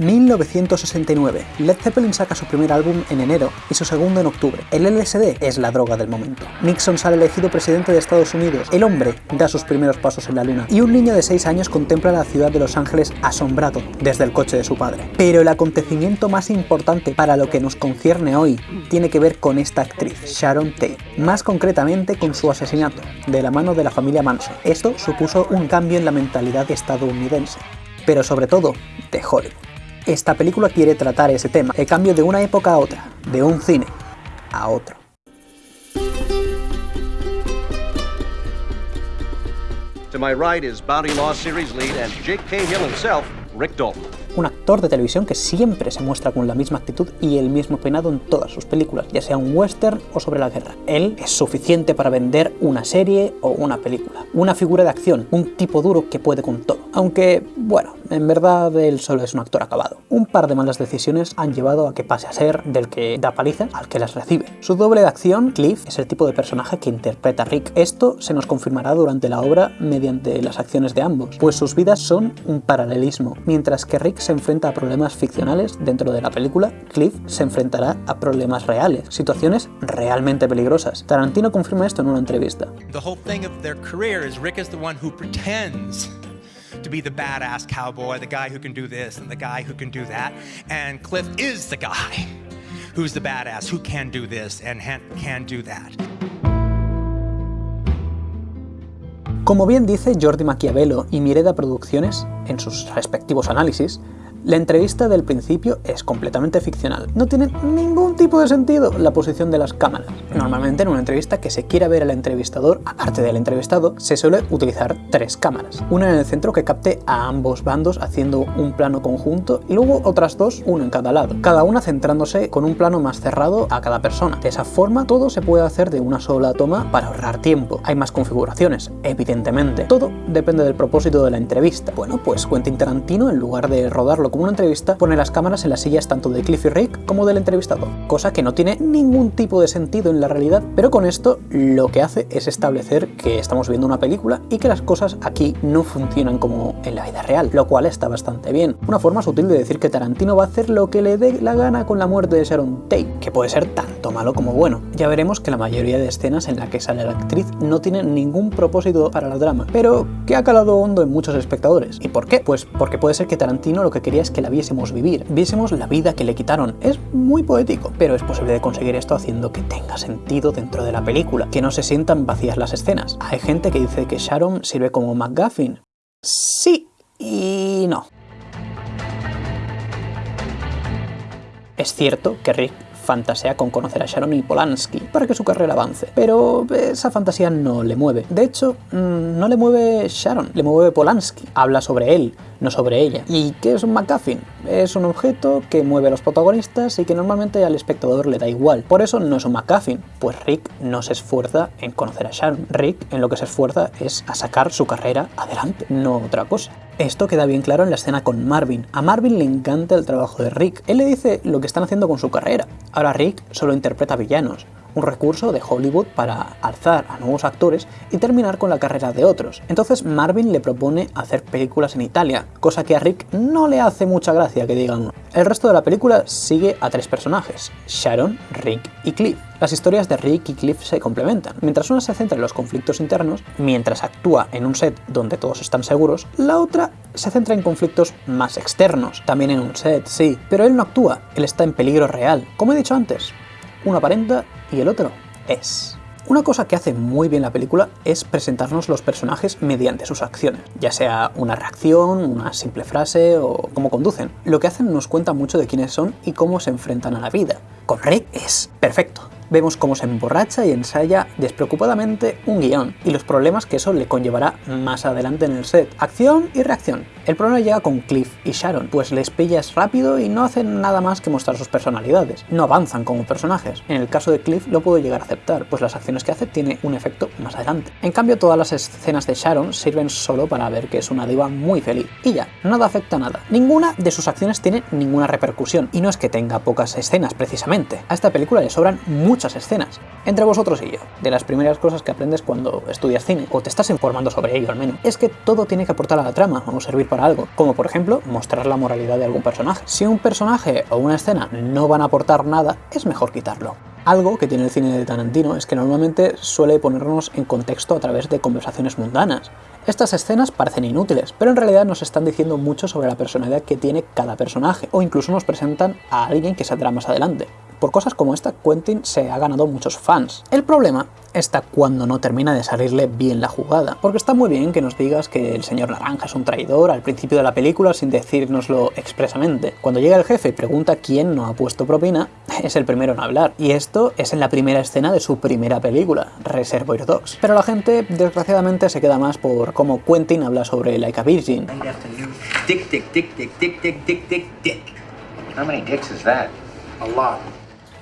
1969. Led Zeppelin saca su primer álbum en enero y su segundo en octubre. El LSD es la droga del momento. Nixon sale elegido presidente de Estados Unidos. El hombre da sus primeros pasos en la luna. Y un niño de 6 años contempla la ciudad de Los Ángeles asombrado desde el coche de su padre. Pero el acontecimiento más importante para lo que nos concierne hoy tiene que ver con esta actriz, Sharon Tate. Más concretamente con su asesinato, de la mano de la familia Manson. Esto supuso un cambio en la mentalidad estadounidense pero sobre todo de Hollywood. Esta película quiere tratar ese tema, el cambio de una época a otra, de un cine a otro. To my right is Bounty Law Series lead and Jake Cahill himself, Rick Dalton un actor de televisión que siempre se muestra con la misma actitud y el mismo peinado en todas sus películas, ya sea un western o sobre la guerra. Él es suficiente para vender una serie o una película. Una figura de acción, un tipo duro que puede con todo. Aunque, bueno, en verdad él solo es un actor acabado. Un par de malas decisiones han llevado a que pase a ser del que da paliza al que las recibe. Su doble de acción, Cliff, es el tipo de personaje que interpreta a Rick. Esto se nos confirmará durante la obra mediante las acciones de ambos, pues sus vidas son un paralelismo, mientras que Rick se enfrenta a problemas ficcionales dentro de la película, Cliff se enfrentará a problemas reales, situaciones realmente peligrosas. Tarantino confirma esto en una entrevista. The whole thing of their career is Rick is the one who pretends to be the badass cowboy, the guy who can do this and the guy who can do that, and Cliff is the guy who's the badass who can do this and can do that. Como bien dice Jordi Maquiavelo y Mireda Producciones en sus respectivos análisis, la entrevista del principio es completamente ficcional. No tiene ningún tipo de sentido la posición de las cámaras. Normalmente en una entrevista que se quiera ver al entrevistador, aparte del entrevistado, se suele utilizar tres cámaras. Una en el centro que capte a ambos bandos haciendo un plano conjunto y luego otras dos, uno en cada lado. Cada una centrándose con un plano más cerrado a cada persona. De esa forma todo se puede hacer de una sola toma para ahorrar tiempo. Hay más configuraciones, evidentemente. Todo depende del propósito de la entrevista. Bueno, pues Quentin Tarantino en lugar de rodarlo como una entrevista, pone las cámaras en las sillas tanto de Cliff y Rick como del entrevistador, cosa que no tiene ningún tipo de sentido en la realidad, pero con esto lo que hace es establecer que estamos viendo una película y que las cosas aquí no funcionan como en la vida real, lo cual está bastante bien. Una forma sutil de decir que Tarantino va a hacer lo que le dé la gana con la muerte de Sharon Tate, que puede ser tanto malo como bueno. Ya veremos que la mayoría de escenas en la que sale la actriz no tienen ningún propósito para la drama, pero que ha calado hondo en muchos espectadores. ¿Y por qué? Pues porque puede ser que Tarantino lo que quería es que la viésemos vivir, viésemos la vida que le quitaron. Es muy poético, pero es posible de conseguir esto haciendo que tenga sentido dentro de la película, que no se sientan vacías las escenas. Hay gente que dice que Sharon sirve como McGuffin. Sí y no. Es cierto que Rick fantasea con conocer a Sharon y Polanski para que su carrera avance, pero esa fantasía no le mueve. De hecho, mm, no le mueve Sharon, le mueve Polanski. Habla sobre él, no sobre ella. ¿Y qué es un MacGuffin? Es un objeto que mueve a los protagonistas y que normalmente al espectador le da igual. Por eso no es un MacGuffin, pues Rick no se esfuerza en conocer a Sharon. Rick en lo que se esfuerza es a sacar su carrera adelante, no otra cosa. Esto queda bien claro en la escena con Marvin. A Marvin le encanta el trabajo de Rick. Él le dice lo que están haciendo con su carrera. Ahora Rick solo interpreta villanos un recurso de Hollywood para alzar a nuevos actores y terminar con la carrera de otros. Entonces Marvin le propone hacer películas en Italia, cosa que a Rick no le hace mucha gracia que digan. El resto de la película sigue a tres personajes, Sharon, Rick y Cliff. Las historias de Rick y Cliff se complementan. Mientras una se centra en los conflictos internos, mientras actúa en un set donde todos están seguros, la otra se centra en conflictos más externos. También en un set, sí, pero él no actúa, él está en peligro real. Como he dicho antes, uno aparenta y el otro es. Una cosa que hace muy bien la película es presentarnos los personajes mediante sus acciones, ya sea una reacción, una simple frase o cómo conducen. Lo que hacen nos cuenta mucho de quiénes son y cómo se enfrentan a la vida. Con Rick es perfecto vemos cómo se emborracha y ensaya despreocupadamente un guion y los problemas que eso le conllevará más adelante en el set. Acción y reacción. El problema llega con Cliff y Sharon, pues les pillas rápido y no hacen nada más que mostrar sus personalidades. No avanzan como personajes. En el caso de Cliff lo puedo llegar a aceptar, pues las acciones que hace tiene un efecto más adelante. En cambio todas las escenas de Sharon sirven solo para ver que es una diva muy feliz. Y ya, nada afecta a nada. Ninguna de sus acciones tiene ninguna repercusión. Y no es que tenga pocas escenas precisamente. A esta película le sobran muchas muchas escenas. Entre vosotros y yo, de las primeras cosas que aprendes cuando estudias cine, o te estás informando sobre ello al menos, es que todo tiene que aportar a la trama o servir para algo, como por ejemplo mostrar la moralidad de algún personaje. Si un personaje o una escena no van a aportar nada, es mejor quitarlo. Algo que tiene el cine de Tarantino es que normalmente suele ponernos en contexto a través de conversaciones mundanas. Estas escenas parecen inútiles, pero en realidad nos están diciendo mucho sobre la personalidad que tiene cada personaje, o incluso nos presentan a alguien que saldrá más adelante. Por cosas como esta, Quentin se ha ganado muchos fans. El problema está cuando no termina de salirle bien la jugada, porque está muy bien que nos digas que el señor Naranja es un traidor al principio de la película sin decírnoslo expresamente. Cuando llega el jefe y pregunta quién no ha puesto propina, es el primero en hablar, y esto es en la primera escena de su primera película, Reservoir Dogs. Pero la gente, desgraciadamente, se queda más por cómo Quentin habla sobre Like a Virgin.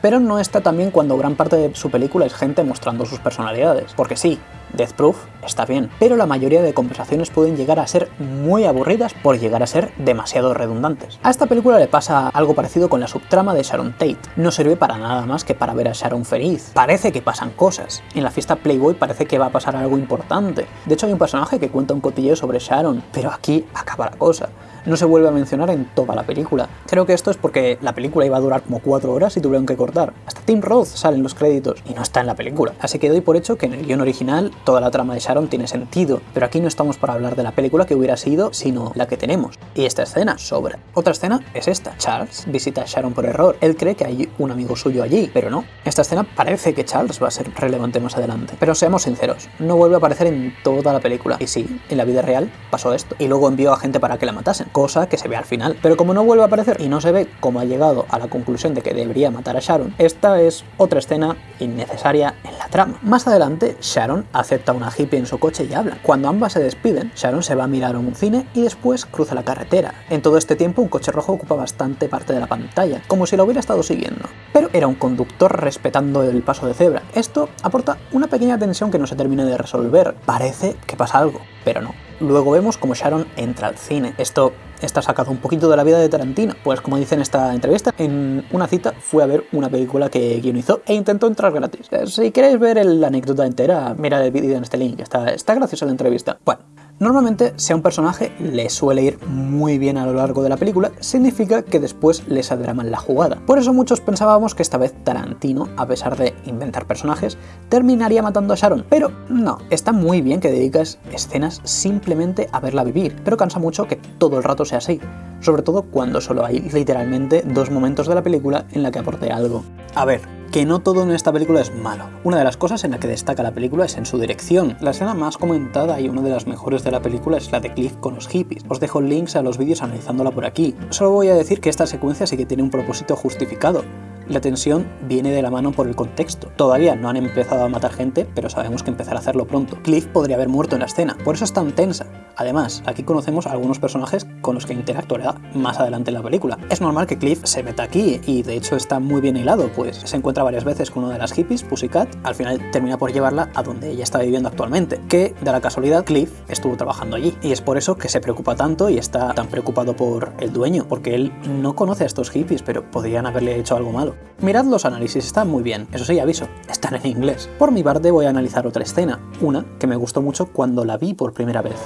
Pero no está también cuando gran parte de su película es gente mostrando sus personalidades. Porque sí, Death Proof está bien, pero la mayoría de conversaciones pueden llegar a ser muy aburridas por llegar a ser demasiado redundantes. A esta película le pasa algo parecido con la subtrama de Sharon Tate. No sirve para nada más que para ver a Sharon feliz. Parece que pasan cosas. En la fiesta Playboy parece que va a pasar algo importante. De hecho hay un personaje que cuenta un cotilleo sobre Sharon, pero aquí acaba la cosa no se vuelve a mencionar en toda la película. Creo que esto es porque la película iba a durar como 4 horas y tuvieron que cortar. Hasta Tim Roth sale en los créditos y no está en la película. Así que doy por hecho que en el guion original toda la trama de Sharon tiene sentido, pero aquí no estamos para hablar de la película que hubiera sido, sino la que tenemos. Y esta escena sobra. Otra escena es esta. Charles visita a Sharon por error. Él cree que hay un amigo suyo allí, pero no. Esta escena parece que Charles va a ser relevante más adelante. Pero seamos sinceros, no vuelve a aparecer en toda la película. Y sí, en la vida real pasó esto. Y luego envió a gente para que la matasen, cosa que se ve al final. Pero como no vuelve a aparecer y no se ve cómo ha llegado a la conclusión de que debería matar a Sharon, esta es otra escena innecesaria en trama. Más adelante, Sharon acepta una hippie en su coche y habla. Cuando ambas se despiden, Sharon se va a mirar a un cine y después cruza la carretera. En todo este tiempo, un coche rojo ocupa bastante parte de la pantalla, como si lo hubiera estado siguiendo. Pero era un conductor respetando el paso de cebra. Esto aporta una pequeña tensión que no se termina de resolver. Parece que pasa algo, pero no. Luego vemos como Sharon entra al cine. Esto está sacado un poquito de la vida de Tarantino. Pues como dice en esta entrevista, en una cita fue a ver una película que guionizó e intentó entrar gratis. Si queréis ver la anécdota entera, mirad el vídeo en este link, está, está graciosa la entrevista. Bueno, Normalmente, si a un personaje le suele ir muy bien a lo largo de la película, significa que después le saldrá mal la jugada. Por eso muchos pensábamos que esta vez Tarantino, a pesar de inventar personajes, terminaría matando a Sharon. Pero no, está muy bien que dedicas escenas simplemente a verla vivir, pero cansa mucho que todo el rato sea así. Sobre todo cuando solo hay literalmente dos momentos de la película en la que aporte algo. A ver, que no todo en esta película es malo. Una de las cosas en la que destaca la película es en su dirección. La escena más comentada y una de las mejores de la película es la de Cliff con los hippies. Os dejo links a los vídeos analizándola por aquí. Solo voy a decir que esta secuencia sí que tiene un propósito justificado. La tensión viene de la mano por el contexto. Todavía no han empezado a matar gente, pero sabemos que empezará a hacerlo pronto. Cliff podría haber muerto en la escena, por eso es tan tensa. Además, aquí conocemos a algunos personajes con los que interactuará más adelante en la película. Es normal que Cliff se meta aquí, y de hecho está muy bien hilado, pues se encuentra varias veces con una de las hippies, Pussycat, al final termina por llevarla a donde ella está viviendo actualmente, que de la casualidad Cliff estuvo trabajando allí. Y es por eso que se preocupa tanto y está tan preocupado por el dueño, porque él no conoce a estos hippies, pero podrían haberle hecho algo malo. Mirad los análisis, están muy bien, eso sí, aviso, están en inglés. Por mi parte voy a analizar otra escena, una que me gustó mucho cuando la vi por primera vez.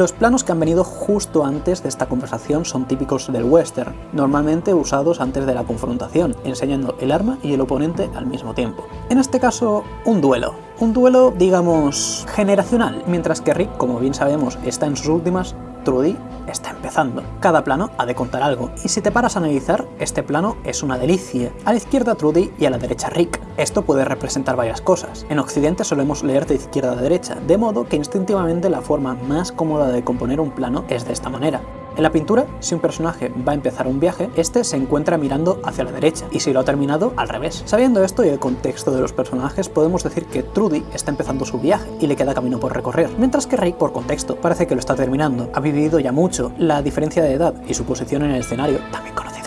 Los planos que han venido justo antes de esta conversación son típicos del western, normalmente usados antes de la confrontación, enseñando el arma y el oponente al mismo tiempo. En este caso, un duelo. Un duelo, digamos, generacional, mientras que Rick, como bien sabemos, está en sus últimas, Trudy está empezando. Cada plano ha de contar algo, y si te paras a analizar, este plano es una delicia. A la izquierda Trudy y a la derecha Rick. Esto puede representar varias cosas. En Occidente solemos leer de izquierda a derecha, de modo que instintivamente la forma más cómoda de componer un plano es de esta manera. En la pintura, si un personaje va a empezar un viaje, este se encuentra mirando hacia la derecha, y si lo ha terminado, al revés. Sabiendo esto y el contexto de los personajes, podemos decir que Trudy está empezando su viaje y le queda camino por recorrer, mientras que Rick, por contexto, parece que lo está terminando. Ha vivido ya mucho, la diferencia de edad y su posición en el escenario, también conocido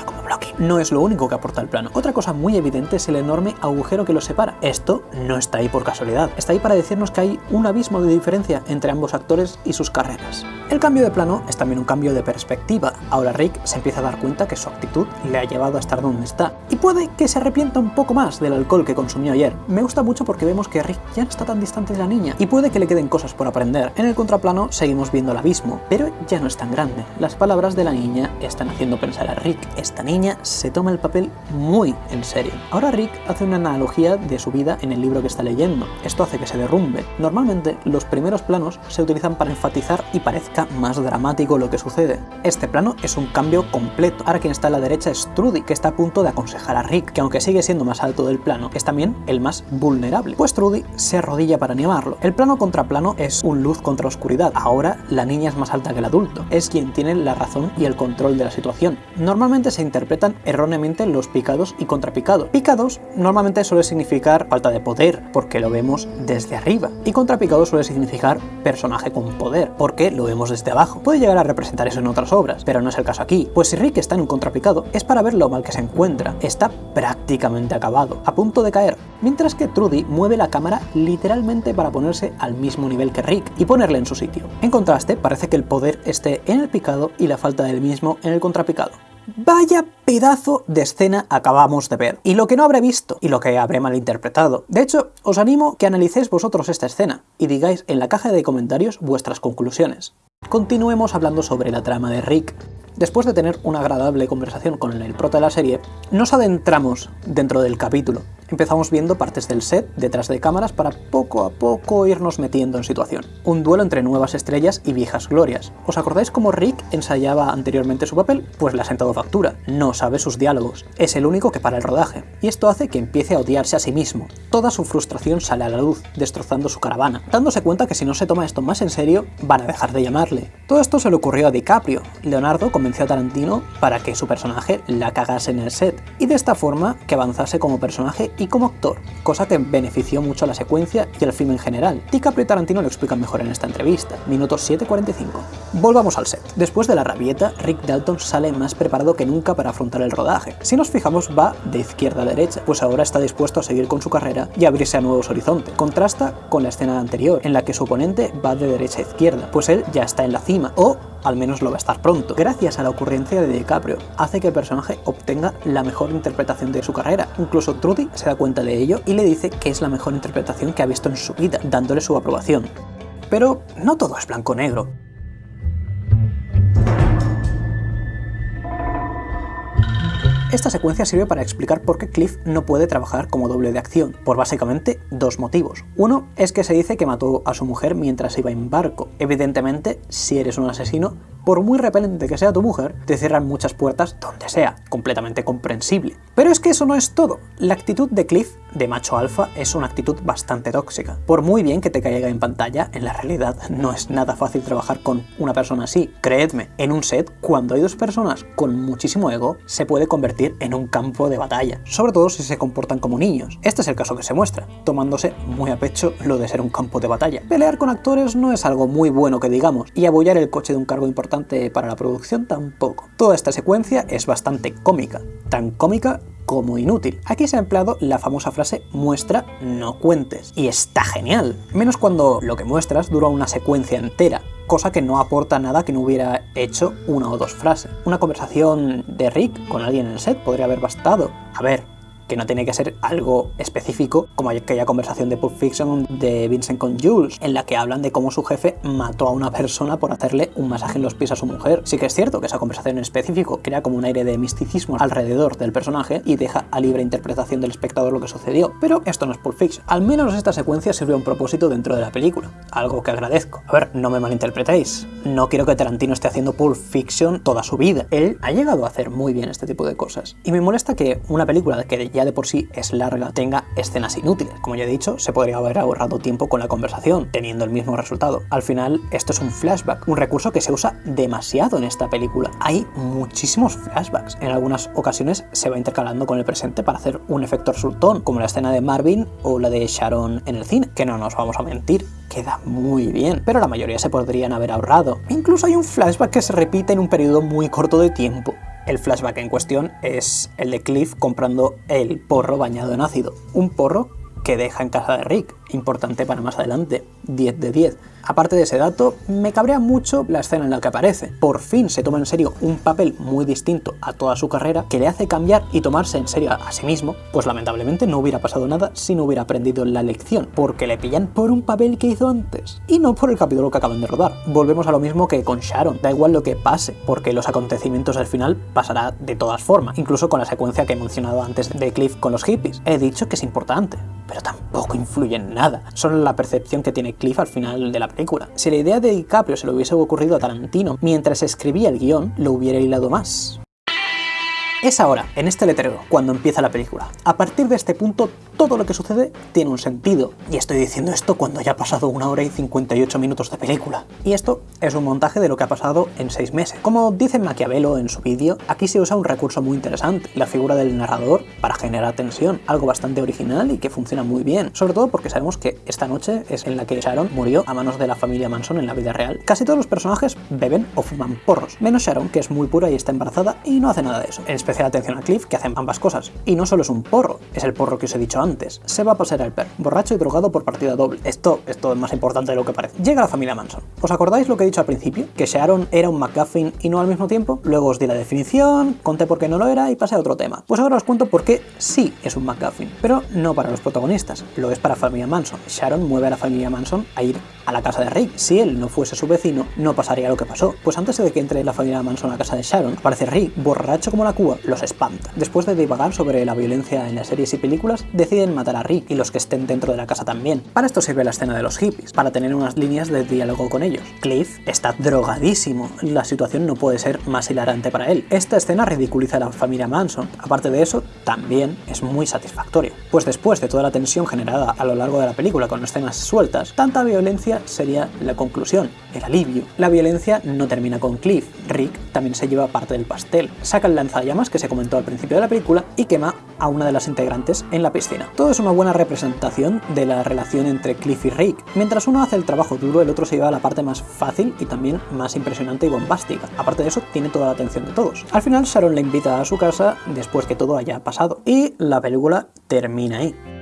no es lo único que aporta el plano. Otra cosa muy evidente es el enorme agujero que los separa. Esto no está ahí por casualidad. Está ahí para decirnos que hay un abismo de diferencia entre ambos actores y sus carreras. El cambio de plano es también un cambio de perspectiva. Ahora Rick se empieza a dar cuenta que su actitud le ha llevado a estar donde está. Y puede que se arrepienta un poco más del alcohol que consumió ayer. Me gusta mucho porque vemos que Rick ya no está tan distante de la niña y puede que le queden cosas por aprender. En el contraplano seguimos viendo el abismo, pero ya no es tan grande. Las palabras de la niña están haciendo pensar a Rick. Esta niña se toma el papel muy en serio. Ahora Rick hace una analogía de su vida en el libro que está leyendo. Esto hace que se derrumbe. Normalmente los primeros planos se utilizan para enfatizar y parezca más dramático lo que sucede. Este plano es un cambio completo. Ahora quien está a la derecha es Trudy, que está a punto de aconsejar a Rick, que aunque sigue siendo más alto del plano, es también el más vulnerable, pues Trudy se arrodilla para animarlo. El plano contra plano es un luz contra oscuridad. Ahora la niña es más alta que el adulto. Es quien tiene la razón y el control de la situación. Normalmente se erróneamente los picados y contrapicados. Picados normalmente suele significar falta de poder, porque lo vemos desde arriba. Y contrapicado suele significar personaje con poder, porque lo vemos desde abajo. Puede llegar a representar eso en otras obras, pero no es el caso aquí. Pues si Rick está en un contrapicado, es para ver lo mal que se encuentra. Está prácticamente acabado, a punto de caer. Mientras que Trudy mueve la cámara literalmente para ponerse al mismo nivel que Rick y ponerle en su sitio. En contraste, parece que el poder esté en el picado y la falta del mismo en el contrapicado. Vaya pedazo de escena acabamos de ver, y lo que no habré visto, y lo que habré malinterpretado. De hecho, os animo que analicéis vosotros esta escena, y digáis en la caja de comentarios vuestras conclusiones. Continuemos hablando sobre la trama de Rick. Después de tener una agradable conversación con el prota de la serie, nos adentramos dentro del capítulo, empezamos viendo partes del set detrás de cámaras para poco a poco irnos metiendo en situación. Un duelo entre nuevas estrellas y viejas glorias. ¿Os acordáis cómo Rick ensayaba anteriormente su papel? Pues le ha sentado factura, no sabe sus diálogos, es el único que para el rodaje, y esto hace que empiece a odiarse a sí mismo. Toda su frustración sale a la luz, destrozando su caravana, dándose cuenta que si no se toma esto más en serio, van a dejar de llamarle. Todo esto se le ocurrió a DiCaprio. Leonardo convenció a Tarantino para que su personaje la cagase en el set, y de esta forma que avanzase como personaje como actor, cosa que benefició mucho a la secuencia y al film en general. DiCaprio y Tarantino lo explican mejor en esta entrevista, minuto 7.45. Volvamos al set. Después de la rabieta, Rick Dalton sale más preparado que nunca para afrontar el rodaje. Si nos fijamos, va de izquierda a derecha, pues ahora está dispuesto a seguir con su carrera y abrirse a nuevos horizontes. Contrasta con la escena anterior, en la que su oponente va de derecha a izquierda, pues él ya está en la cima, o al menos lo va a estar pronto. Gracias a la ocurrencia de DiCaprio, hace que el personaje obtenga la mejor interpretación de su carrera. Incluso Trudy se da cuenta de ello y le dice que es la mejor interpretación que ha visto en su vida, dándole su aprobación. Pero no todo es blanco-negro. Esta secuencia sirve para explicar por qué Cliff no puede trabajar como doble de acción, por básicamente dos motivos. Uno es que se dice que mató a su mujer mientras iba en barco. Evidentemente, si eres un asesino, por muy repelente que sea tu mujer, te cierran muchas puertas donde sea, completamente comprensible. Pero es que eso no es todo. La actitud de Cliff, de macho alfa, es una actitud bastante tóxica. Por muy bien que te caiga en pantalla, en la realidad no es nada fácil trabajar con una persona así. Creedme, en un set, cuando hay dos personas con muchísimo ego, se puede convertir en un campo de batalla, sobre todo si se comportan como niños. Este es el caso que se muestra, tomándose muy a pecho lo de ser un campo de batalla. Pelear con actores no es algo muy bueno que digamos, y abollar el coche de un cargo importante para la producción tampoco. Toda esta secuencia es bastante cómica, tan cómica como inútil. Aquí se ha empleado la famosa frase muestra, no cuentes. Y está genial. Menos cuando lo que muestras dura una secuencia entera, cosa que no aporta nada que no hubiera hecho una o dos frases. Una conversación de Rick con alguien en el set podría haber bastado. A ver, no tiene que ser algo específico, como aquella conversación de Pulp Fiction de Vincent con Jules, en la que hablan de cómo su jefe mató a una persona por hacerle un masaje en los pies a su mujer. Sí que es cierto que esa conversación en específico crea como un aire de misticismo alrededor del personaje y deja a libre interpretación del espectador lo que sucedió, pero esto no es Pulp Fiction. Al menos esta secuencia sirve a un propósito dentro de la película, algo que agradezco. A ver, no me malinterpretéis, no quiero que Tarantino esté haciendo Pulp Fiction toda su vida. Él ha llegado a hacer muy bien este tipo de cosas. Y me molesta que una película que ya de por sí es larga tenga escenas inútiles. Como ya he dicho, se podría haber ahorrado tiempo con la conversación, teniendo el mismo resultado. Al final, esto es un flashback, un recurso que se usa demasiado en esta película. Hay muchísimos flashbacks. En algunas ocasiones se va intercalando con el presente para hacer un efecto resultón, como la escena de Marvin o la de Sharon en el cine, que no nos vamos a mentir, queda muy bien, pero la mayoría se podrían haber ahorrado. Incluso hay un flashback que se repite en un periodo muy corto de tiempo. El flashback en cuestión es el de Cliff comprando el porro bañado en ácido. Un porro que deja en casa de Rick, importante para más adelante, 10 de 10. Aparte de ese dato, me cabrea mucho la escena en la que aparece. Por fin se toma en serio un papel muy distinto a toda su carrera que le hace cambiar y tomarse en serio a sí mismo, pues lamentablemente no hubiera pasado nada si no hubiera aprendido la lección, porque le pillan por un papel que hizo antes, y no por el capítulo que acaban de rodar. Volvemos a lo mismo que con Sharon, da igual lo que pase, porque los acontecimientos del final pasará de todas formas, incluso con la secuencia que he mencionado antes de Cliff con los hippies. He dicho que es importante, pero tampoco influye en nada, solo la percepción que tiene Cliff al final de la Si la idea de DiCaprio se le hubiese ocurrido a Tarantino mientras escribía el guion, lo hubiera hilado más. Es ahora, en este letrero, cuando empieza la película. A partir de este punto, todo lo que sucede tiene un sentido. Y estoy diciendo esto cuando ya ha pasado una hora y 58 minutos de película. Y esto es un montaje de lo que ha pasado en 6 meses. Como dice Maquiavelo en su vídeo, aquí se usa un recurso muy interesante, la figura del narrador para generar tensión, algo bastante original y que funciona muy bien, sobre todo porque sabemos que esta noche es en la que Sharon murió a manos de la familia Manson en la vida real. Casi todos los personajes beben o fuman porros, menos Sharon, que es muy pura y está embarazada y no hace nada de eso. Especial atención a Cliff, que hace ambas cosas. Y no solo es un porro, es el porro que os he dicho antes. Se va a pasar al perro, borracho y drogado por partida doble. Esto, esto es más importante de lo que parece. Llega la familia Manson. ¿Os acordáis lo que he dicho al principio? Que Sharon era un McGuffin y no al mismo tiempo. Luego os di la definición, conté por qué no lo era y pasé a otro tema. Pues ahora os cuento por qué sí es un McGuffin, pero no para los protagonistas, lo es para familia Manson. Sharon mueve a la familia Manson a ir a la casa de Rick. Si él no fuese su vecino, no pasaría lo que pasó. Pues antes de que entre la familia Manson a la casa de Sharon, aparece Rick, borracho como la cuba, los espanta. Después de divagar sobre la violencia en las series y películas, deciden matar a Rick y los que estén dentro de la casa también. Para esto sirve la escena de los hippies, para tener unas líneas de diálogo con ellos. Cliff está drogadísimo, la situación no puede ser más hilarante para él. Esta escena ridiculiza a la familia Manson, aparte de eso, también es muy satisfactorio. Pues después de toda la tensión generada a lo largo de la película con escenas sueltas, tanta violencia sería la conclusión, el alivio. La violencia no termina con Cliff, Rick también se lleva parte del pastel. Saca el lanzallamas que se comentó al principio de la película y quema a una de las integrantes en la piscina. Todo es una buena representación de la relación entre Cliff y Rick. Mientras uno hace el trabajo duro, el otro se lleva la parte más fácil y también más impresionante y bombástica. Aparte de eso, tiene toda la atención de todos. Al final, Sharon le invita a su casa después que todo haya pasado. Y la película termina ahí.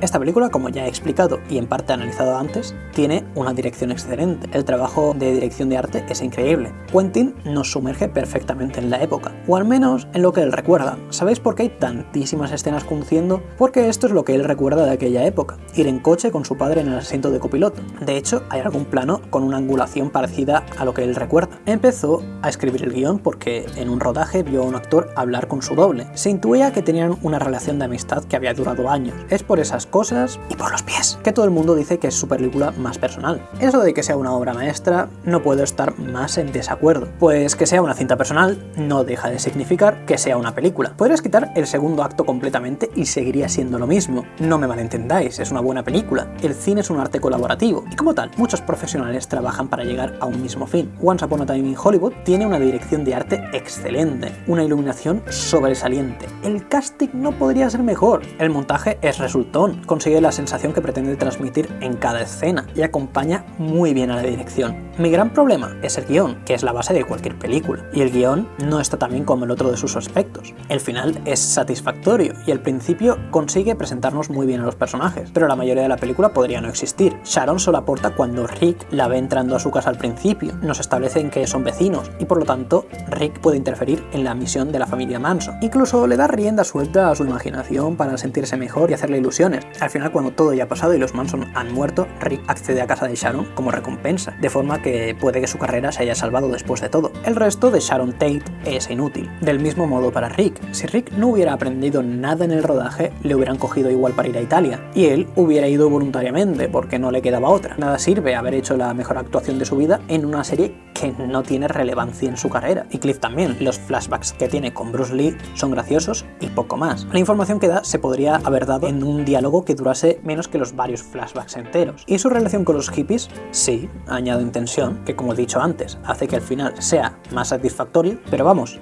Esta película, como ya he explicado y en parte analizado antes, tiene una dirección excelente. El trabajo de dirección de arte es increíble. Quentin nos sumerge perfectamente en la época, o al menos en lo que él recuerda. ¿Sabéis por qué hay tantísimas escenas conduciendo? Porque esto es lo que él recuerda de aquella época, ir en coche con su padre en el asiento de copiloto. De hecho, hay algún plano con una angulación parecida a lo que él recuerda. Empezó a escribir el guion porque en un rodaje vio a un actor hablar con su doble. Se intuía que tenían una relación de amistad que había durado años. Es por esas cosas y por los pies, que todo el mundo dice que es su película más personal. Eso de que sea una obra maestra, no puedo estar más en desacuerdo, pues que sea una cinta personal no deja de significar que sea una película. Podrías quitar el segundo acto completamente y seguiría siendo lo mismo. No me malentendáis, es una buena película. El cine es un arte colaborativo, y como tal, muchos profesionales trabajan para llegar a un mismo fin. Once Upon a Time in Hollywood tiene una dirección de arte excelente, una iluminación sobresaliente. El casting no podría ser mejor. El montaje es resultón, consigue la sensación que pretende transmitir en cada escena y acompaña muy bien a la dirección. Mi gran problema es el guion, que es la base de cualquier película, y el guion no está tan bien como el otro de sus aspectos. El final es satisfactorio y el principio consigue presentarnos muy bien a los personajes, pero la mayoría de la película podría no existir. Sharon solo aporta cuando Rick la ve entrando a su casa al principio, nos establecen que son vecinos y por lo tanto Rick puede interferir en la misión de la familia Manson. Incluso le da rienda suelta a su imaginación para sentirse mejor y hacerle ilusiones. Al final cuando todo ya ha pasado y los Manson han muerto, Rick accede a casa de Sharon como recompensa, de forma que puede que su carrera se haya salvado después de todo. El resto de Sharon Tate es inútil. Del mismo modo para Rick, si Rick no hubiera aprendido nada en el rodaje, le hubieran cogido igual para ir a Italia, y él hubiera ido voluntariamente porque no le quedaba otra. Nada sirve haber hecho la mejor actuación de su vida en una serie que no tiene relevancia en su carrera. Y Cliff también. Los flashbacks que tiene con Bruce Lee son graciosos y poco más. La información que da se podría haber dado en un diálogo que durase menos que los varios flashbacks enteros. ¿Y su relación con los hippies? Sí, añaden tensión, que como he dicho antes, hace que al final sea más satisfactorio, pero vamos,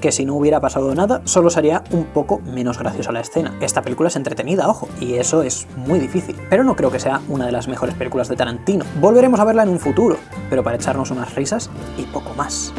que si no hubiera pasado nada, solo sería un poco menos graciosa la escena. Esta película es entretenida, ojo, y eso es muy difícil. Pero no creo que sea una de las mejores películas de Tarantino. Volveremos a verla en un futuro, pero para echarnos unas risas y poco más.